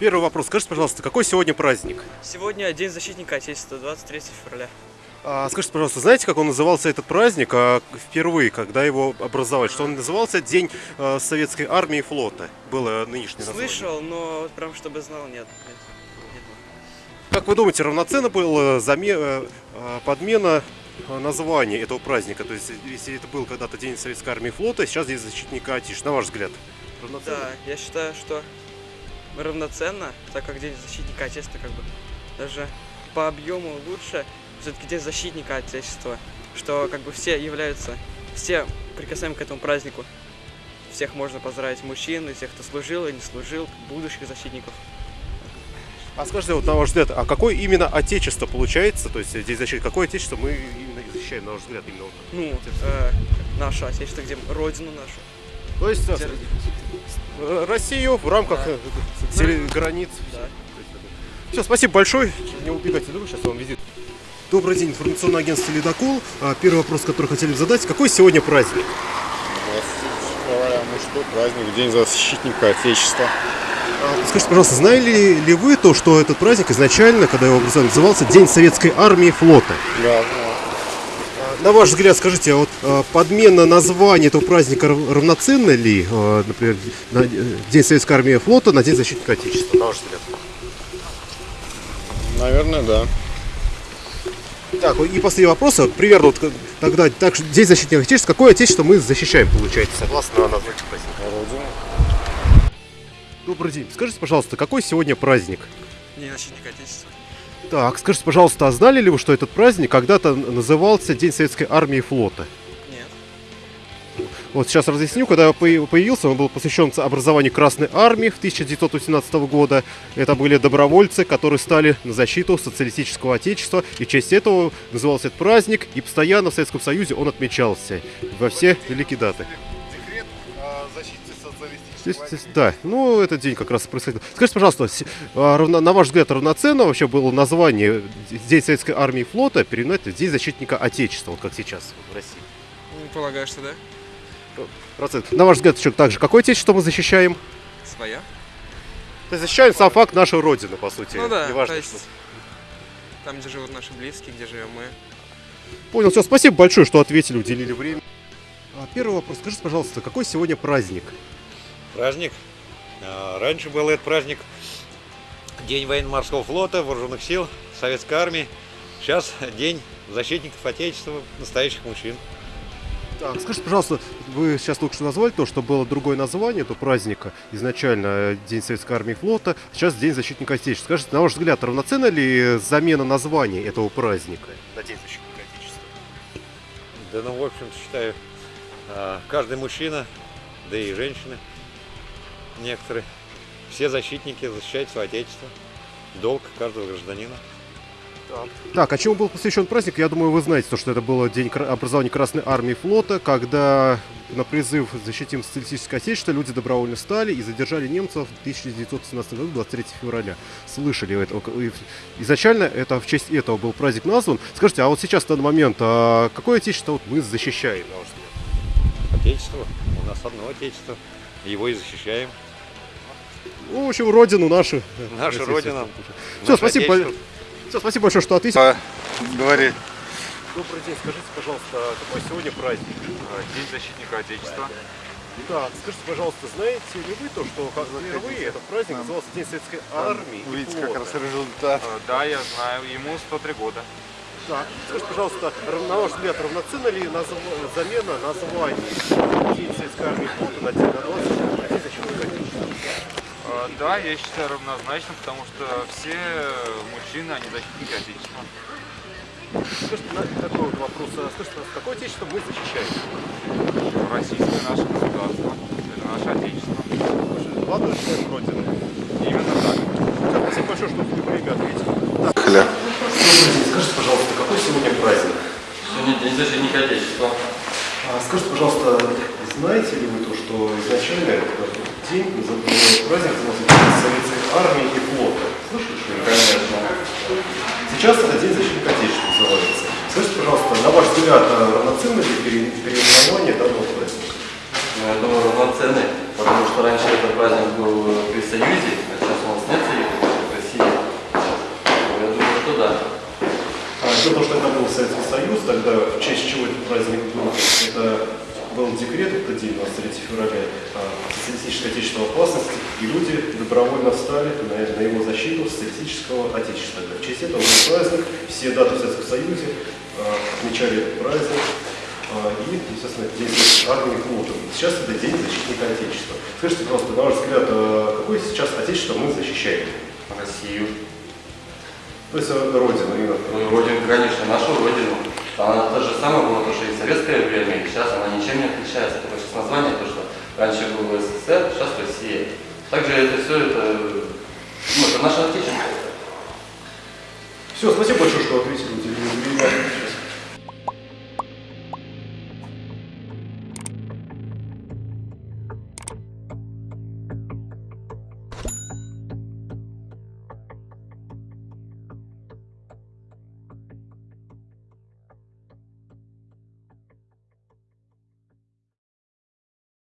Первый вопрос. Скажите, пожалуйста, какой сегодня праздник? Сегодня День защитника Отечества, 23 февраля. А, скажите, пожалуйста, знаете, как он назывался этот праздник а, впервые, когда его образовали? Что он назывался День а, Советской Армии и Флота? Было нынешнее название. Слышал, но прям чтобы знал, нет. нет. Как вы думаете, равноценно была заме- э, э, подмена э, названия этого праздника? То есть, если это был когда-то День Советской Армии и Флота, сейчас День Защитника Отечества, на ваш взгляд? Равноценно? Да, я считаю, что равноценно, так как День защитника Отечества как бы даже по объему лучше, все-таки День защитника Отечества, что как бы все являются, все прикасаемы к этому празднику. Всех можно поздравить, мужчин, и тех, кто служил и не служил, будущих защитников. А скажите, вот на ваш взгляд, а какое именно отечество получается? То есть День защиты, какое отечество мы именно защищаем, на ваш взгляд, именно? вот? Ну, э, наше Отечество, где родину нашу. То есть э, Россию в рамках Да. э, теле- границ. Да. Все, спасибо большое. Не убегайте, друг, сейчас я вам визит. Добрый день, информационное агентство «Ледокол». А, Первый вопрос, который хотели бы задать. Какой сегодня праздник? 23 февраля мужской праздник, День защитника Отечества. А, Скажите, пожалуйста, знали ли вы то, что этот праздник изначально, когда его образовали, назывался День Советской Армии и Флота? Да, На ваш взгляд, скажите, а вот а, подмена названия этого праздника рав- равноценна ли, а, например, на День Советской Армии и Флота на День Защитника Отечества, на ваш взгляд? наверное, да. Так, и последний вопрос. Вот Примерно вот, тогда так, что День защитника Отечества. Какое Отечество мы защищаем, получается, согласно названию праздника? Родина. Добрый день. Скажите, пожалуйста, какой сегодня праздник? День защитника Отечества. Так, скажите, пожалуйста, а знали ли вы, что этот праздник когда-то назывался День Советской Армии и Флота? Нет. Вот сейчас разъясню, когда появ- появился, он был посвящен образованию Красной Армии в 1918 года. Это были добровольцы, которые стали на защиту социалистического отечества. И в честь этого назывался этот праздник. И постоянно в Советском Союзе он отмечался во все великие даты. О защите Здесь- здесь- Да, ну этот день как раз происходил. Скажите, пожалуйста, с- а, равно- на ваш взгляд, равноценно вообще было название День Советской Армии и Флота переименовать в День Защитника Отечества, вот как сейчас в России? Ну, полагаю, что да. Процент. На ваш взгляд, еще также, какое отечество мы защищаем? Своя. То есть защищаем сам факт нашей Родины, по сути. Ну да, Неважно, то есть что. там, где живут наши близкие, где живем мы. Понял, все, спасибо большое, что ответили, уделили время. А, Первый вопрос. Скажите, пожалуйста, какой сегодня праздник? Праздник. А, Раньше был этот праздник День военно-морского флота, вооруженных сил, Советской армии. Сейчас День защитников Отечества, настоящих мужчин. Так, скажите, пожалуйста, вы сейчас только что назвали то, что было другое название этого праздника. Изначально День Советской Армии и Флота, сейчас День Защитника Отечества. Скажите, на ваш взгляд, равноценна ли замена названия этого праздника на День Защитника Отечества? Да, ну, в общем-то, считаю, а, каждый мужчина, да и женщины некоторые, все защитники защищают свое Отечество. Долг каждого гражданина. Так, а чему был посвящен праздник? Я думаю, вы знаете, то, что это был день образования Красной Армии и Флота, когда на призыв «Защитим социалистическое отечество» люди добровольно стали и задержали немцев в 1917 году, 23 февраля. Слышали это? И Изначально это в честь этого был праздник назван. Скажите, а вот сейчас, в данный момент, а какое отечество вот мы защищаем? Отечество. У нас одно Отечество. Его и защищаем. Ну, в общем, родину нашу. Наша Российскую. Родина. Все, наше спасибо. Отечество. Все, спасибо большое, что ответили. Говори. Добрый день, скажите, пожалуйста, какой сегодня праздник? День защитника Отечества. Да, скажите, пожалуйста, знаете ли вы то, что как впервые этот праздник назывался День Советской Армии? и Видите, как раз результат. Э, Да, я знаю, ему 103 года. Так, скажите, пожалуйста, на ваш взгляд, равноценна ли назв- замена названий и флота на День на 20 на День защитника Отечества? Э, Да, я считаю равнозначно, потому что все мужчины, они защитники Отечества. Скажите, на- такой вот вопрос. а Скажите, пожалуйста, какое отечество мы защищаем? Российское наше государство, это наше Отечество. Ладно, член Родины. Именно так. Спасибо большое, что вы время ответили. Хля не, здесь же не ходячество. А скажите, пожалуйста, знаете ли вы то, что изначально этот день назывался праздник Советской армии и флота? Слышали, что? Конечно. Сейчас этот день защитника Отечества называется. Скажите, пожалуйста, на ваш взгляд, а равноценно ли переименование данного праздника? Ну, я думаю, равноценно, потому что раньше этот праздник был при Союзе, а сейчас у нас нет Союза в России. Я думаю, что да. А, что, то, что тогда в честь чего этот праздник был, это был декрет в этот день, 23 февраля, социалистической отечественной опасности, и люди добровольно встали на, на его защиту социалистического отечества. В честь этого был праздник, все даты в Советском Союзе а, отмечали этот праздник, а, и, естественно, день армии флота. Сейчас это день защитника Отечества. Скажите, пожалуйста, на ваш взгляд, а какое сейчас Отечество мы защищаем? Россию. То есть Родину именно. Ну, Родину, конечно, нашу Родину. Она та же самая была, потому что и в советское время, и сейчас она ничем не отличается. Только сейчас название, то, что раньше был СССР, сейчас Россия. Также это все, это, ну, это наше Отечество. Все, спасибо большое, что ответили на.